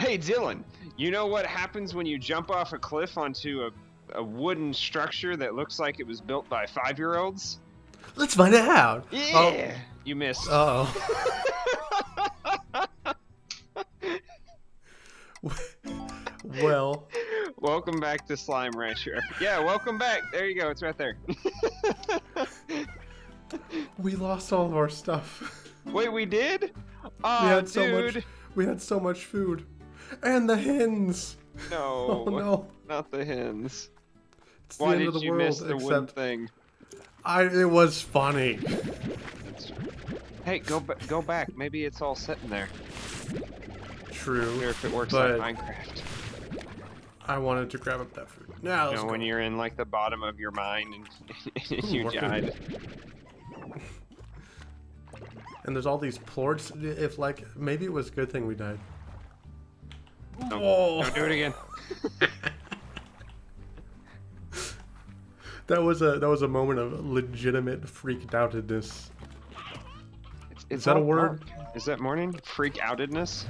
Hey, Dylan, you know what happens when you jump off a cliff onto a, a wooden structure that looks like it was built by five year olds? Let's find out. Yeah! Oh. You missed. Oh. well, welcome back to Slime Rancher. Yeah, welcome back. There you go. It's right there. we lost all of our stuff. Wait, we did? Oh, we had dude. so much. We had so much food, and the hens. No. Oh no. Not the hens. It's Why the end did of the you world. miss the except thing? I. It was funny. Hey, go go back. Maybe it's all sitting there. True. Or if it works like Minecraft. I wanted to grab up that food. Now You know, when you're in like the bottom of your mind and you Working. died. And there's all these plorts. If like maybe it was a good thing we died. No, Oh. Don't do it again. That was a that was a moment of legitimate freaked outedness. It's, Is that a word? dark. Is that morning? Freak outedness?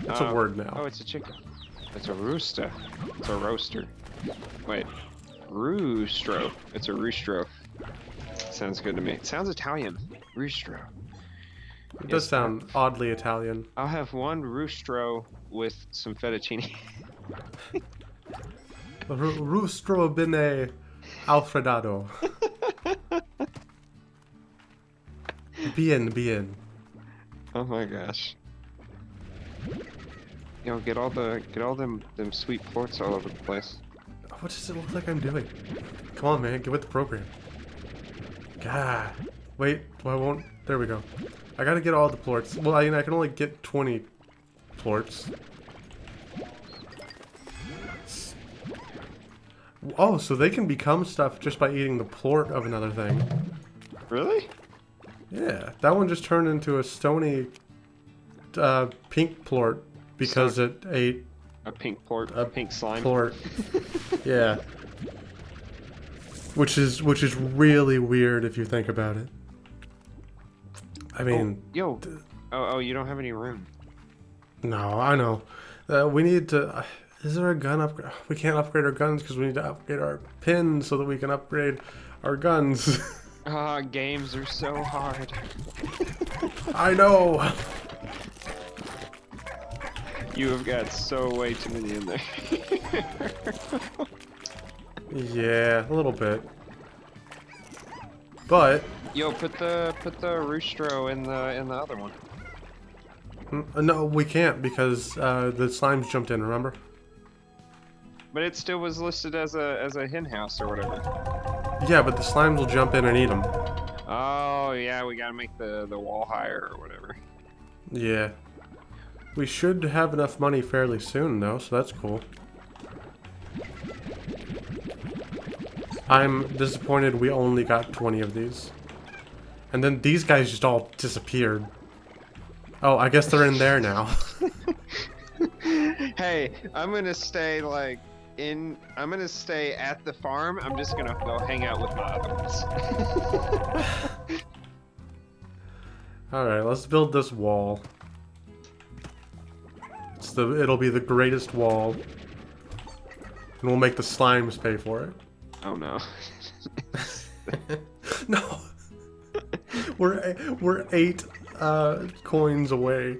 It's Oh. a uh, word now. Oh, it's a chicken. It's a rooster. It's a roaster. Wait. Roostro. It's a roostro. Sounds good to me. It sounds Italian. Roostro. It does sound oddly Italian. I'll have one roostro with some fettuccine. Ru- Rustro bene Alfredado. bien, bien. oh my gosh. Yo, get all the get all them them sweet plorts all over the place. What does it look like I'm doing? Come on, man, get with the program. God. Wait, why won't... There we go. I gotta get all the plorts. Well, I, I can only get 20 plorts. Oh, so they can become stuff just by eating the plort of another thing. Really? Yeah, that one just turned into a stony uh, pink plort because it ate A pink plort, A pink slime. plort. yeah. Which is which is really weird if you think about it. I mean, Yo. Oh, oh, you don't have any room. No, I know. Uh, we need to. Uh, is there a gun upgrade? We can't upgrade our guns because we need to upgrade our pins so that we can upgrade our guns. Ah, games are so hard. I know. You have got so way too many in there. Yeah, a little bit. But Yo, put the put the roostro in the in the other one. No, we can't because uh, the slimes jumped in. Remember? But it still was listed as a as a hen house or whatever. Yeah, but the slimes will jump in and eat them. Oh yeah, we gotta make the the wall higher or whatever. Yeah. We should have enough money fairly soon, though, so that's cool. I'm disappointed we only got 20 of these. And then these guys just all disappeared. Oh, I guess they're in there now. hey, I'm gonna stay like in. I'm gonna stay at the farm. I'm just gonna go hang out with my other ones. Alright, let's build this wall. It's the, it'll be the greatest wall. And we'll make the slimes pay for it. oh no. no. we're we're eight uh, coins away.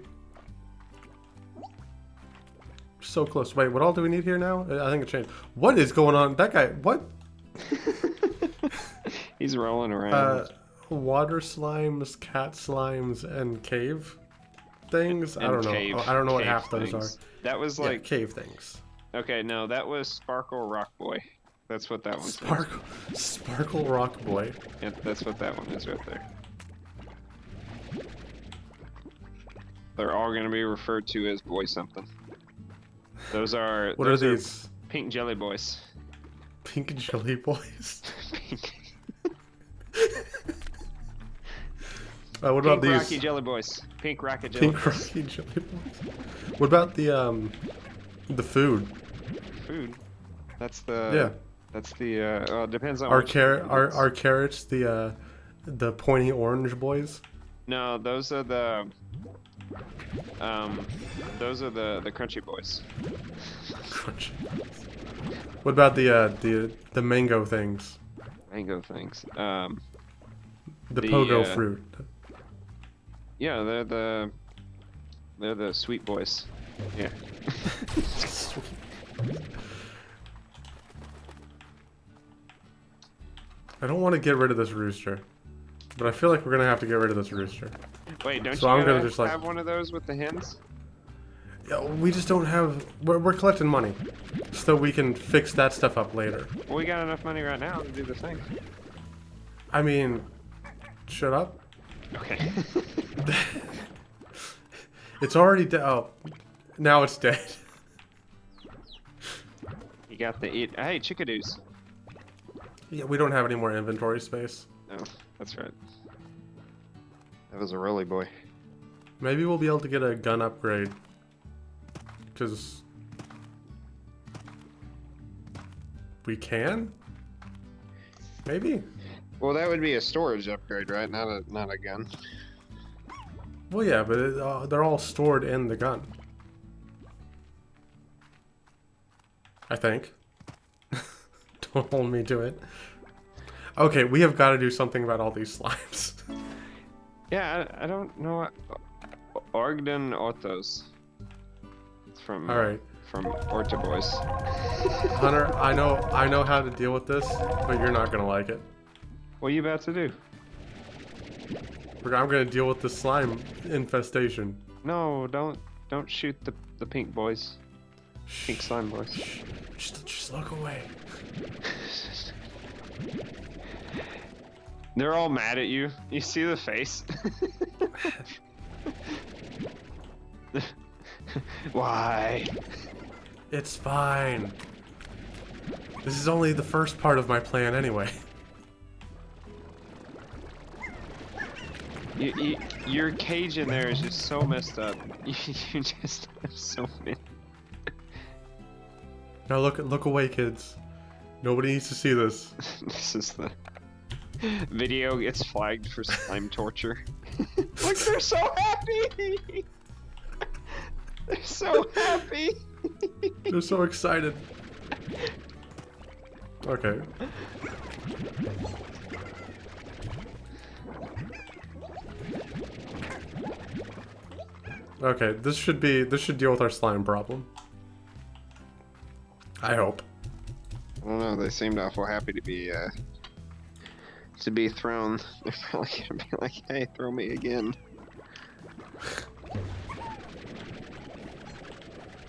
So close. Wait, what all do we need here now? I think it changed. What is going on? That guy. What? He's rolling around. Uh, water slimes, cat slimes, and cave things. I don't know. I don't know what cave half those are. That was Yeah, like cave things. okay, no, that was Sparkle Rock Boy. That's what that one's. Sparkle, sparkle rock boy. Yeah, that's what that one is right there. They're all gonna be referred to as boy something. Those are What are those these? pink jelly boys. Pink jelly boys. pink Uh, what about pink these? rocky jelly boys. Pink rocket jelly Pink boys. rocky jelly boys. What about the um, the food? Food. That's the yeah, That's the uh, it depends on our carrot, our our carrots, the uh, the pointy orange boys. No, those are the Um, those are the the crunchy boys. Crunch. What about the uh, the the mango things? Mango things. Um, The, The, pogo uh, fruit. yeah, they're the they're the sweet boys. Yeah. I don't want to get rid of this rooster, but I feel like we're gonna have to get rid of this rooster. Wait, don't So you I'm gonna just, like- have one of those with the hens? Yeah, we just don't have. We're, we're collecting money, so we can fix that stuff up later. Well, we got enough money right now to do the thing. I mean, shut up. Okay. It's already dead. Oh, now it's dead. you got the eat. Hey, chickadees. yeah, we don't have any more inventory space. Oh, that's right. That was a rolly boy. Maybe we'll be able to get a gun upgrade. Because we can. Maybe. Well, that would be a storage upgrade, right? Not a not a gun. Well, yeah, but it, uh, they're all stored in the gun. I think. Don't hold me to it. Okay, we have got to do something about all these slimes. Yeah, I, I don't know. What, Ogden Ortiz. It's from all right, from Orta Boys. Hunter. I know, I know how to deal with this, but you're not gonna like it. What are you about to do? I'm gonna deal with the slime infestation. No, don't don't shoot the the pink boys. Pink slime boys. Just, just look away. They're all mad at you. You see the face? Why? It's fine. This is only the first part of my plan anyway. You, you, your cage in there is just so messed up. You, you just have so many. Now look, look away, kids. Nobody needs to see this. this is the video gets flagged for slime torture. Look, they're so happy. they're so happy. They're so excited. Okay. Okay, this should be this should deal with our slime problem. I hope. I don't know. They seemed awful happy to be uh, to be thrown. They're probably gonna be like, "Hey, throw me again."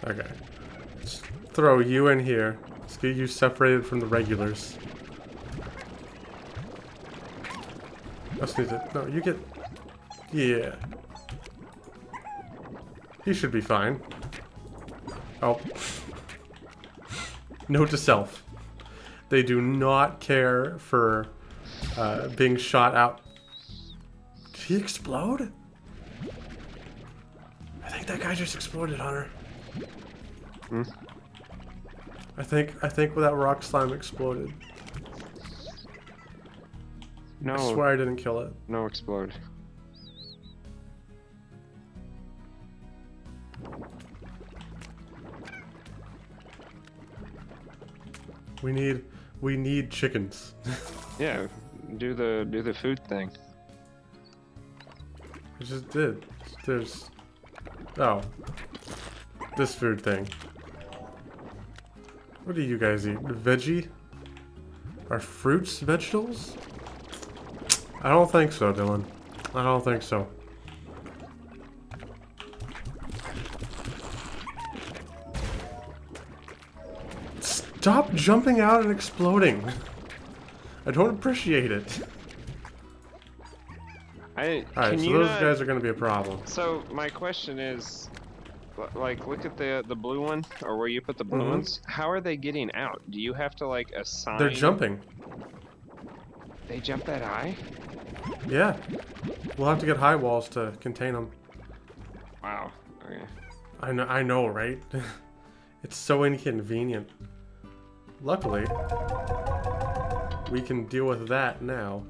Okay. Let's throw you in here. Let's get you separated from the regulars. Let's need to. No, you get. Yeah. He should be fine. Oh. Note to self. They do not care for uh, being shot out. Did he explode? I think that guy just exploded, Hunter. Hmm? I think I think that rock slime exploded. No, I swear I didn't kill it. no explode. We need we need chickens. Yeah, do the do the food thing. I just did. There's oh this food thing. What do you guys eat? Veggie? Are fruits vegetables? I don't think so, Dylan. I don't think so. Stop jumping out and exploding. I don't appreciate it. I Alright, so you those not- guys are gonna be a problem. So my question is, like, look at the the blue one, or where you put the blue Mhm. ones. How are they getting out? Do you have to like assign? They're jumping. They jump that high? Yeah. We'll have to get high walls to contain them. Wow. Okay. I know, I know, right? it's so inconvenient. Luckily, we can deal with that now.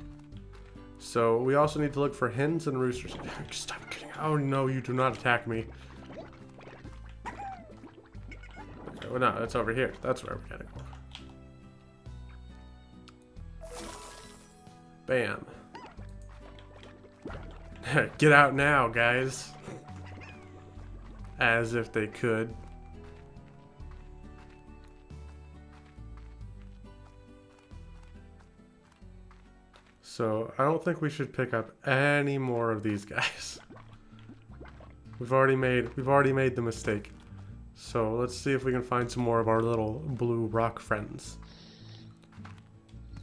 So we also need to look for hens and roosters. Stop kidding. Oh no, you do not attack me. Okay, well no, it's over here. That's where we gotta go. Bam. Get out now, guys. As if they could. So, I don't think we should pick up any more of these guys. We've already made we've already made the mistake. So, let's see if we can find some more of our little blue rock friends.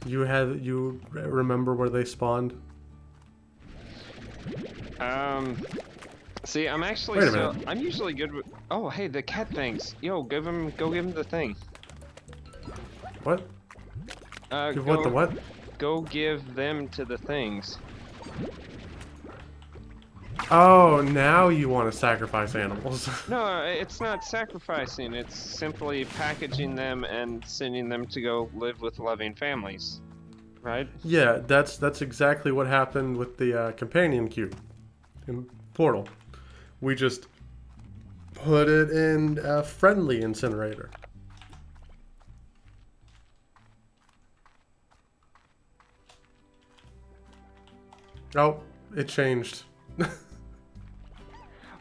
You had you remember where they spawned? Um, see, I'm actually Wait a so minute. I'm usually good with. Oh, hey, the cat things. Yo, give him, go give him the thing. What? Uh, Give go, what the what? Go give them to the things. Oh, now you want to sacrifice animals. No, it's not sacrificing. It's simply packaging them and sending them to go live with loving families. Right? yeah, that's that's exactly what happened with the uh, companion cube in Portal. We just put it in a friendly incinerator. Oh, it changed.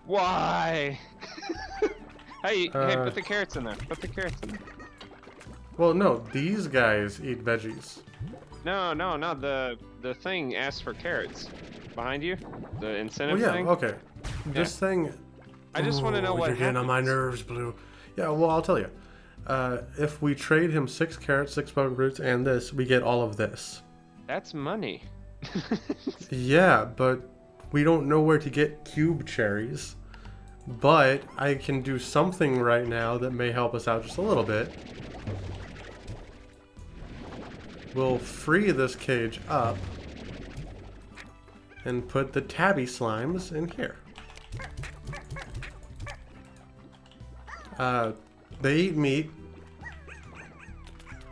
Why? hey, hey, Uh, put the carrots in there. Put the carrots in there. Well, no, these guys eat veggies. No, no, no. The the thing asks for carrots. Behind you, the incentive Oh yeah, thing. okay. This thing. I just want to know what You're getting on my nerves, Blue. Yeah, well, I'll tell you. Uh, if we trade him six carrots, six bug roots, and this, we get all of this. That's money. Yeah, but we don't know where to get cube cherries. But I can do something right now that may help us out just a little bit. We'll free this cage up and put the tabby slimes in here. Uh, they eat meat.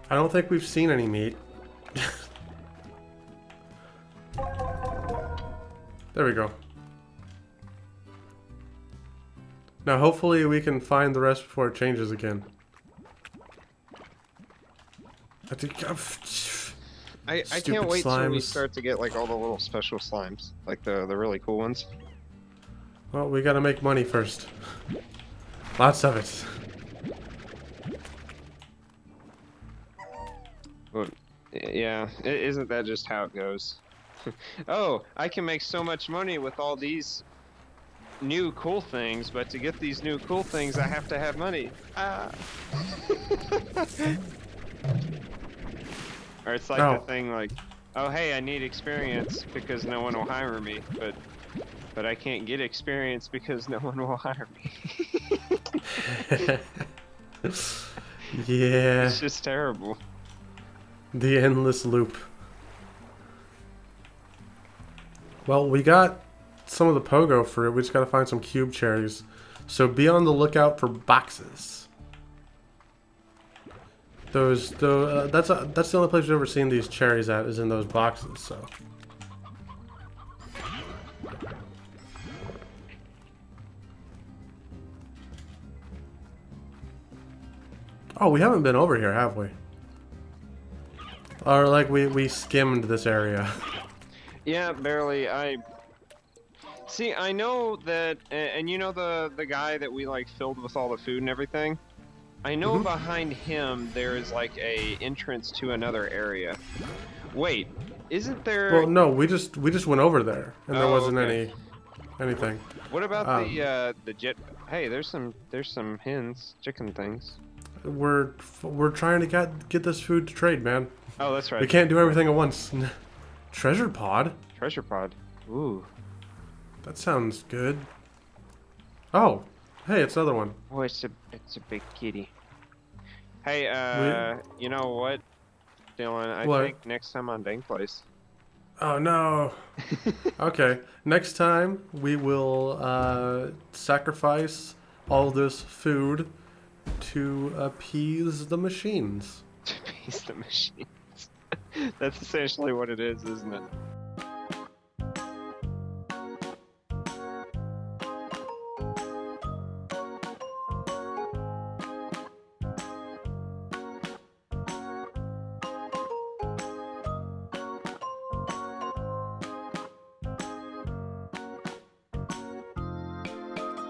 I don't think we've seen any meat. There we go. Now, hopefully, we can find the rest before it changes again. I think. I, I can't wait till we start to get like all the little special slimes, like the the really cool ones. Well, we gotta make money first. Lots of it. But yeah, isn't that just how it goes? oh, I can make so much money with all these new cool things, but to get these new cool things, I have to have money. Ah. or it's like Oh. the thing like, oh hey, I need experience because no one will hire me, but but I can't get experience because no one will hire me. yeah, it's just terrible. the endless loop. Well, we got some of the pogo fruit. We just gotta find some cube cherries. So be on the lookout for boxes. Those, the uh, that's uh that's the only place we've ever seen these cherries at is in those boxes. So. Oh, we haven't been over here, have we? Or like we we skimmed this area. Yeah, barely. I see. I know that, and you know the the guy that we like filled with all the food and everything. I know Mhm. behind him there is like a entrance to another area. Wait, isn't there? Well, no, we just we just went over there, and there Oh, wasn't okay. any anything. what about um, the uh, the jet? Hey, there's some there's some hens, chicken things. We're we're trying to get get this food to trade, man. Oh, that's right. We can't do everything at once. Treasure pod? Treasure pod. Ooh. That sounds good. Oh, hey, it's another one. Oh, it's a it's a big kitty. Hey, uh, you know what, Dylan? I What? think next time on Dang Place. Oh no. okay, next time we will uh, sacrifice all this food to appease the machines. to appease the machines. That's essentially what it is, isn't it?